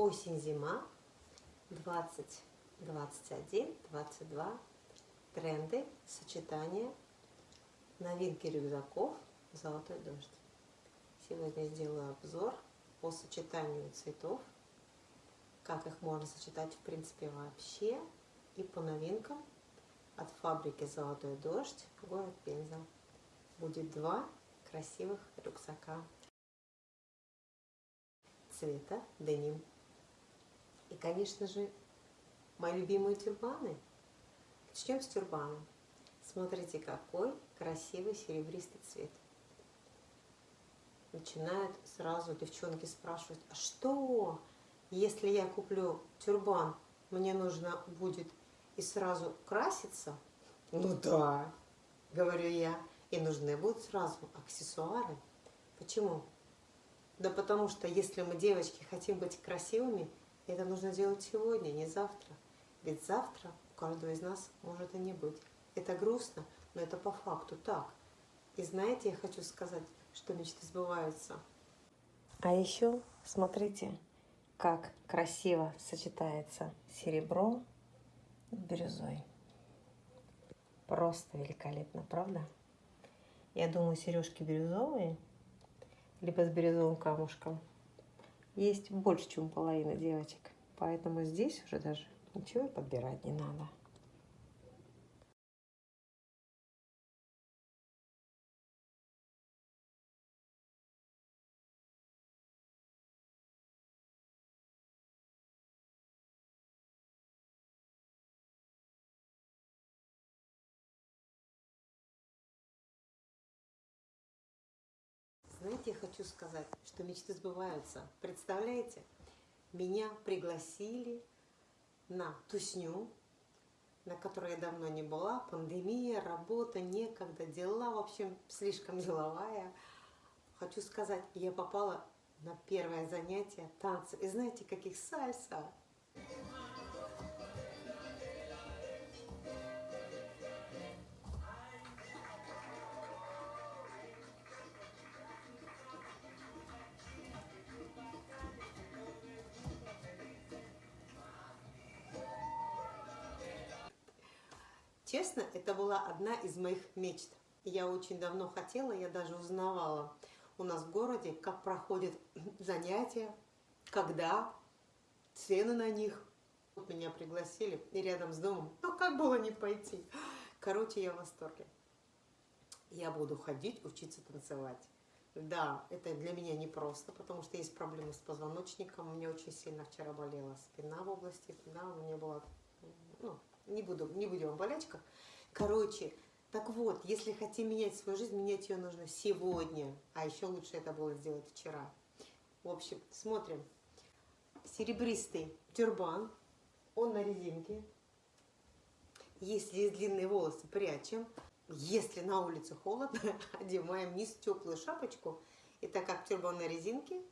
осень-зима 2021-22 тренды, сочетания, новинки рюкзаков «Золотой дождь». Сегодня сделаю обзор по сочетанию цветов, как их можно сочетать в принципе вообще, и по новинкам. От фабрики «Золотой дождь» город Пенза. Будет два красивых рюкзака. Цвета деним. И, конечно же, мои любимые тюрбаны. Начнем с тюрбана. Смотрите, какой красивый серебристый цвет. Начинают сразу девчонки спрашивать, а что, если я куплю тюрбан, мне нужно будет и сразу краситься? Ну да, говорю я, и нужны будут сразу аксессуары. Почему? Да потому что если мы, девочки, хотим быть красивыми, это нужно делать сегодня, не завтра. Ведь завтра у каждого из нас может и не быть. Это грустно, но это по факту так. И знаете, я хочу сказать, что мечты сбываются. А еще смотрите, как красиво сочетается серебро с бирюзой. Просто великолепно, правда? Я думаю, сережки бирюзовые – либо с бирюзовым камушком, есть больше, чем половина девочек. Поэтому здесь уже даже ничего подбирать не надо. Знаете, я хочу сказать, что мечты сбываются. Представляете, меня пригласили на тусню, на которой я давно не была, пандемия, работа, некогда, дела, в общем, слишком деловая. Хочу сказать, я попала на первое занятие танцы. И знаете, каких сальса? Честно, это была одна из моих мечт. Я очень давно хотела, я даже узнавала у нас в городе, как проходят занятия, когда, цены на них. Вот меня пригласили, и рядом с домом, ну как было не пойти? Короче, я в восторге. Я буду ходить, учиться танцевать. Да, это для меня непросто, потому что есть проблемы с позвоночником. Меня очень сильно вчера болела спина в области, да, у меня была ну, не, буду, не будем о болячках. Короче, так вот, если хотим менять свою жизнь, менять ее нужно сегодня. А еще лучше это было сделать вчера. В общем, смотрим. Серебристый тюрбан. Он на резинке. Если есть длинные волосы, прячем. Если на улице холодно, одеваем низ теплую шапочку. И так как тюрбан на резинке,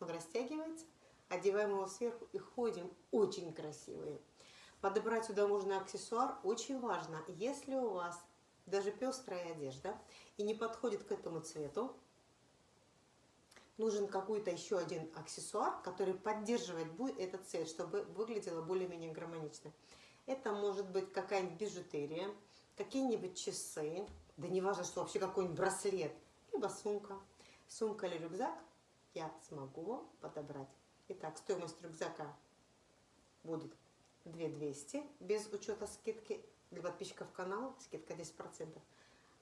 он растягивается, одеваем его сверху и ходим очень красивые. Подобрать сюда можно аксессуар очень важно. Если у вас даже пестрая одежда и не подходит к этому цвету, нужен какой-то еще один аксессуар, который поддерживает будет этот цвет, чтобы выглядело более-менее гармонично. Это может быть какая-нибудь бижутерия, какие-нибудь часы, да не важно, что вообще какой-нибудь браслет, либо сумка. Сумка или рюкзак я смогу подобрать. Итак, стоимость рюкзака будет 2200 без учета скидки для подписчиков канала, скидка 10%.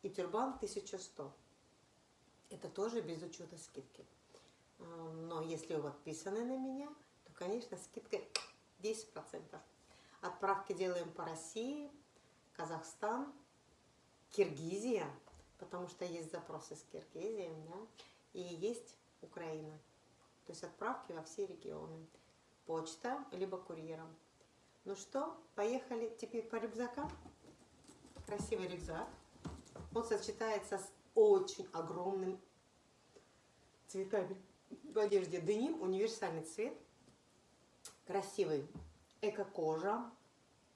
И тюрбан 1100. Это тоже без учета скидки. А, но если вы подписаны на меня, то, конечно, скидка 10%. Отправки делаем по России, Казахстан, Киргизия, потому что есть запросы с Киргизией, да, и есть Украина. То есть отправки во все регионы. Почта, либо курьером. Ну что, поехали теперь по рюкзакам. Красивый рюкзак. Он сочетается с очень огромным цветами в одежде. Деним, универсальный цвет. Красивый. Эко-кожа.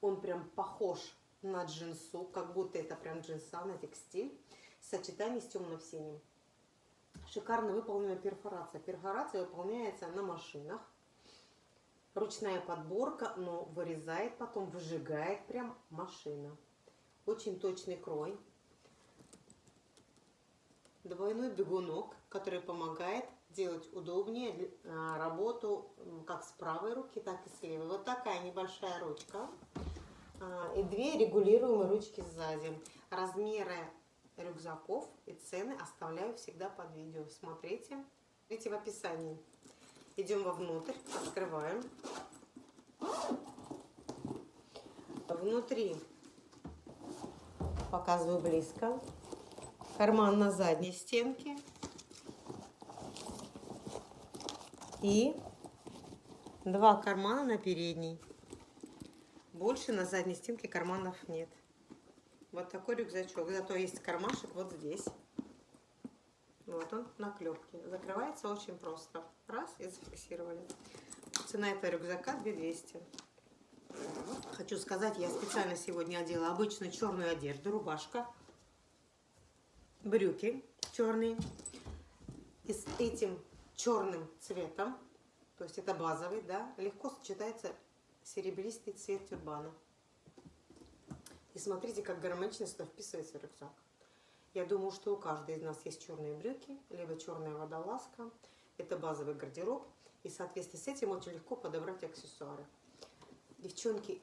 Он прям похож на джинсу, как будто это прям джинса на текстиль. Сочетание с темным синим. Шикарно выполнена перфорация. Перфорация выполняется на машинах Ручная подборка, но вырезает потом, выжигает прям машина. Очень точный крой. Двойной бегунок, который помогает делать удобнее а, работу как с правой руки, так и с левой. Вот такая небольшая ручка. А, и две регулируемые ручки сзади. Размеры рюкзаков и цены оставляю всегда под видео. Смотрите. Видите в описании. Идем вовнутрь, открываем. Внутри показываю близко. Карман на задней стенке. И два кармана на передней. Больше на задней стенке карманов нет. Вот такой рюкзачок. Зато есть кармашек вот здесь. Вот он на клепке. Закрывается очень просто. Раз и зафиксировали. Цена этого рюкзака 2200. Хочу сказать, я специально сегодня одела обычную черную одежду, рубашка, брюки черные. И с этим черным цветом, то есть это базовый, да, легко сочетается серебристый цвет тюрбана. И смотрите, как гармонично сюда вписывается рюкзак. Я думаю, что у каждой из нас есть черные брюки, либо черная водолазка. Это базовый гардероб. И в соответствии с этим очень легко подобрать аксессуары. Девчонки,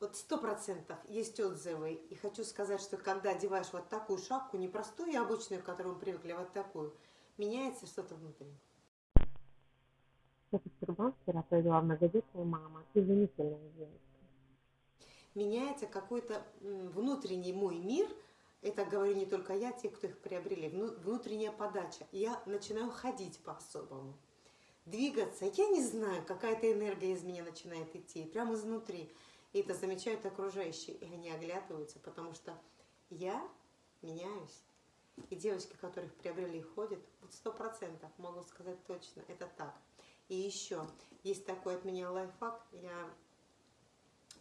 вот сто процентов есть отзывы. И хочу сказать, что когда одеваешь вот такую шапку, не простую и обычную, к которой мы привыкли, а вот такую, меняется что-то внутри. Этот тюрбан вчера провела многодетная мама, изумительная девочка. Меняется какой-то внутренний мой мир – это говорю не только я, те, кто их приобрели, внутренняя подача. Я начинаю ходить по-особому, двигаться. Я не знаю, какая-то энергия из меня начинает идти, прямо изнутри. И это замечают окружающие, и они оглядываются, потому что я меняюсь. И девочки, которых приобрели, ходят, вот сто процентов, могу сказать точно, это так. И еще, есть такой от меня лайфхак, я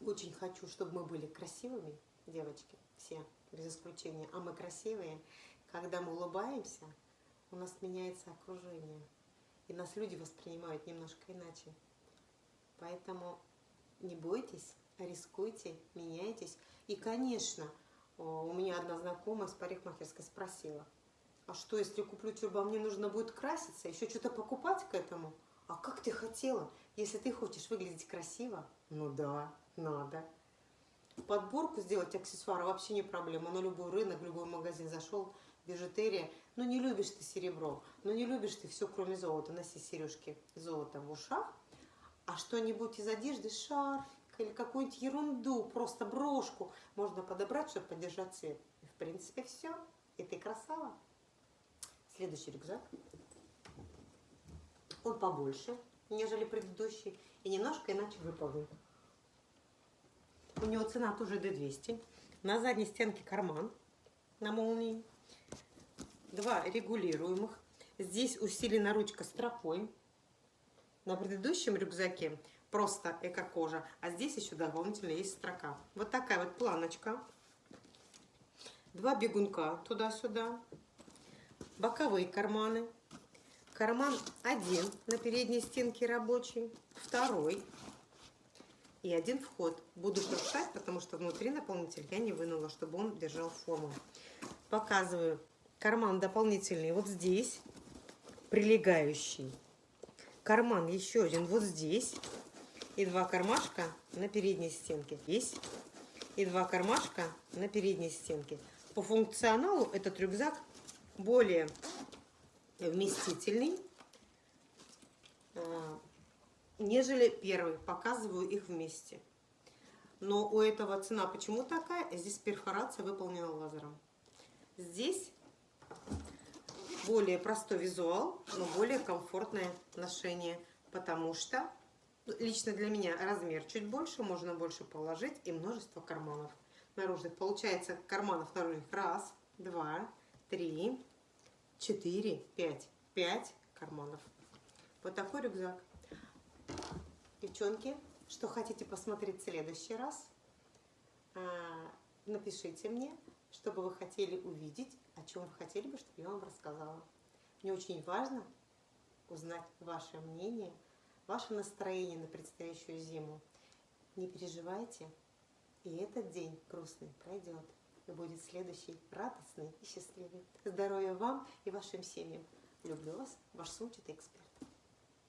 очень хочу, чтобы мы были красивыми, девочки, все без исключения, а мы красивые, когда мы улыбаемся, у нас меняется окружение. И нас люди воспринимают немножко иначе. Поэтому не бойтесь, рискуйте, меняйтесь. И, конечно, у меня одна знакомая с парикмахерской спросила, а что, если куплю тюрбан, мне нужно будет краситься, еще что-то покупать к этому? А как ты хотела? Если ты хочешь выглядеть красиво, ну да, надо подборку сделать аксессуары вообще не проблема. На любой рынок, любой магазин зашел, бижутерия. Ну не любишь ты серебро, ну не любишь ты все кроме золота. Носи сережки золота в ушах, а что-нибудь из одежды, шарфик или какую-нибудь ерунду, просто брошку можно подобрать, чтобы поддержать цвет. И в принципе все. И ты красава. Следующий рюкзак. Он побольше, нежели предыдущий, и немножко иначе выполнен. У него цена тоже D200. На задней стенке карман на молнии. Два регулируемых. Здесь усилена ручка стропой. На предыдущем рюкзаке просто эко-кожа, а здесь еще дополнительно есть строка. Вот такая вот планочка. Два бегунка туда-сюда. Боковые карманы. Карман один на передней стенке рабочий, второй и один вход. Буду шуршать, потому что внутри наполнитель я не вынула, чтобы он держал форму. Показываю карман дополнительный вот здесь, прилегающий. Карман еще один вот здесь. И два кармашка на передней стенке. Здесь. И два кармашка на передней стенке. По функционалу этот рюкзак более вместительный нежели первый. Показываю их вместе. Но у этого цена почему такая? Здесь перфорация выполнена лазером. Здесь более простой визуал, но более комфортное ношение, потому что лично для меня размер чуть больше, можно больше положить и множество карманов наружных. Получается карманов наружных раз, два, три, четыре, пять. Пять карманов. Вот такой рюкзак. Девчонки, что хотите посмотреть в следующий раз, а, напишите мне, что бы вы хотели увидеть, о чем вы хотели бы, чтобы я вам рассказала. Мне очень важно узнать ваше мнение, ваше настроение на предстоящую зиму. Не переживайте, и этот день грустный пройдет. И будет следующий радостный и счастливый. Здоровья вам и вашим семьям. Люблю вас, ваш сумчатый эксперт.